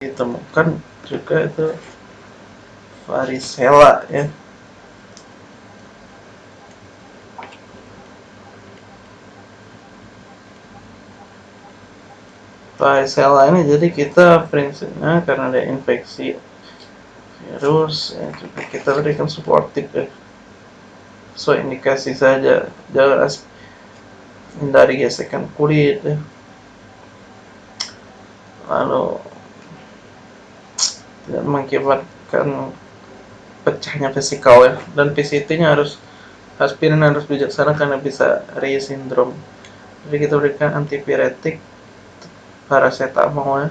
ditemukan juga itu varicella ya. Varicella ini jadi kita prinsipnya karena ada infeksi virus ya juga kita berikan suportif ya so indikasi saja jangan hindari gesekan kulit ya. Lalu tidak mengakibatkan pecahnya vesikal ya. Dan PCT nya harus aspirin harus bijaksana karena bisa Reye syndrome. Jadi kita berikan antipiretik paracetamol ya.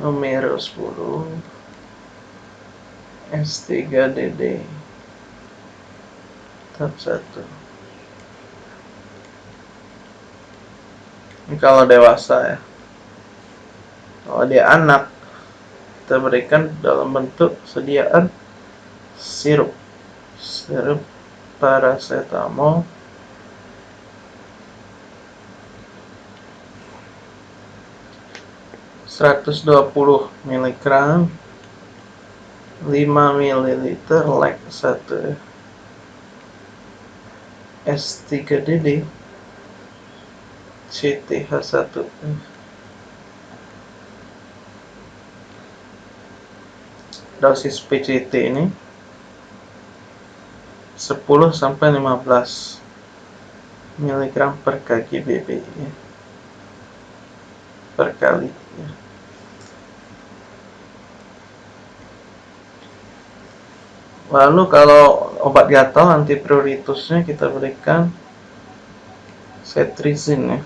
Numero 10 S3DD tahap 1 kalau dewasa ya. Kalau dia anak kita berikan dalam bentuk sediaan sirup. Sirup paracetamol. seratus dua puluh miligram 5 ml lek 1 S3DD CTH1 dosis PCT ini 10 sampai 15 mg per kg BB ya. per kali ya. lalu kalau obat gatal antipruritusnya kita berikan cetirizine ya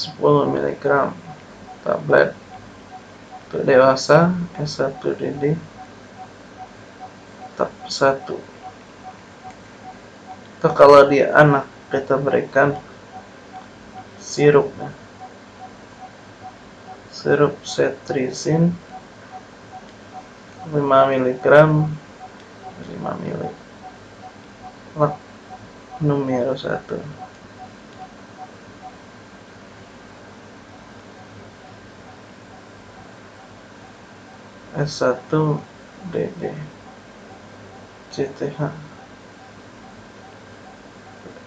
sepuluh miligram tablet untuk dewasa S1DD tahap 1 atau kalau dia anak kita berikan sirup sirup cetirizine 5 mg 5 ml numero 1 S1 DD CTH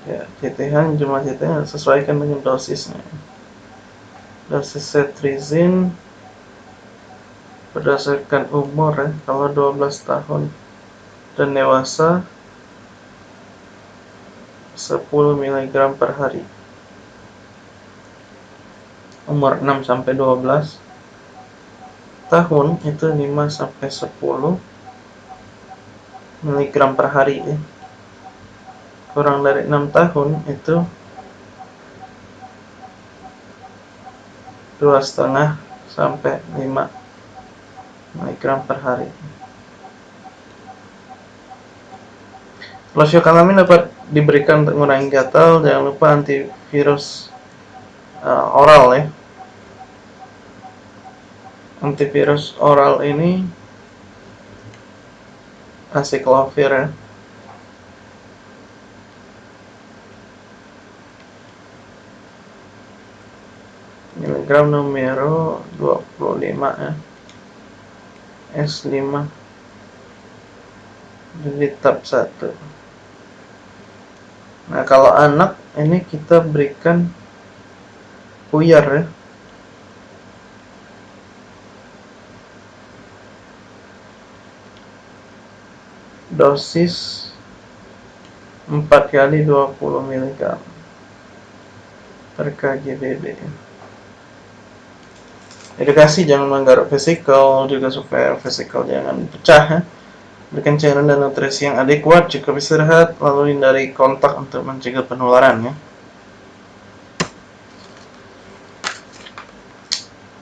ya CTH jumlah CTH sesuaikan dengan dosisnya. Dosis cetirizine berdasarkan umur ya kalau 12 tahun dan dewasa 10 mg per hari. Umur 6 sampai 12 tahun itu 5 sampai 10 mg per hari ya kurang dari 6 tahun itu dua setengah sampai 5 mg per hari. Losyokalamin dapat diberikan untuk mengurangi gatal. Jangan lupa antivirus uh, oral ya. Antivirus oral ini asiklovir ya. miligram numero 25 ya. S5 jadi tab 1 nah kalau anak ini kita berikan puyar ya dosis 4 kali 20 mg per kg BB edukasi jangan menggaruk vesikal juga supaya vesikal jangan pecah ya. berikan cairan dan nutrisi yang adekuat jika istirahat lalu hindari kontak untuk mencegah penularan ya